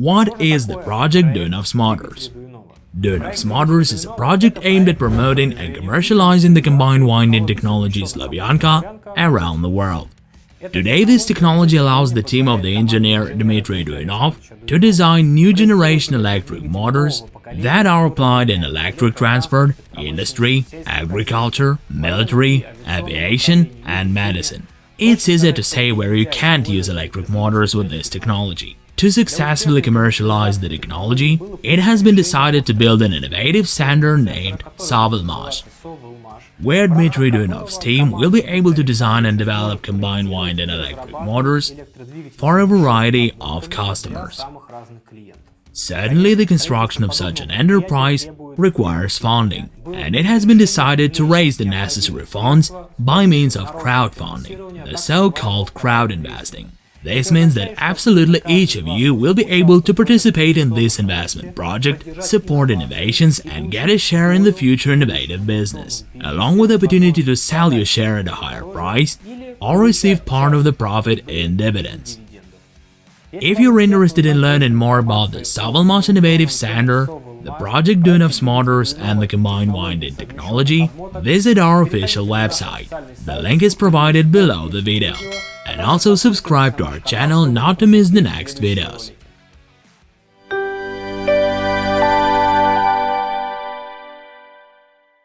What is the project Duyunov's Motors? Duyunov's Motors is a project aimed at promoting and commercializing the combined winding technology Slavyanka around the world. Today, this technology allows the team of the engineer Dmitry Duyunov to design new generation electric motors that are applied in electric transport, industry, agriculture, military, aviation, and medicine. It's easy to say where you can't use electric motors with this technology. To successfully commercialize the technology, it has been decided to build an innovative center named Sovelmash, where Dmitry Duyunov's team will be able to design and develop combined winding electric motors for a variety of customers. Certainly, the construction of such an enterprise requires funding, and it has been decided to raise the necessary funds by means of crowdfunding, the so-called crowd investing. This means that absolutely each of you will be able to participate in this investment project, support innovations and get a share in the future innovative business, along with the opportunity to sell your share at a higher price or receive part of the profit in dividends. If you're interested in learning more about the Sovelmash Innovative Center, the Project Duyunov's motors and the combined winding technology, visit our official website. The link is provided below the video and also subscribe to our channel not to miss the next videos.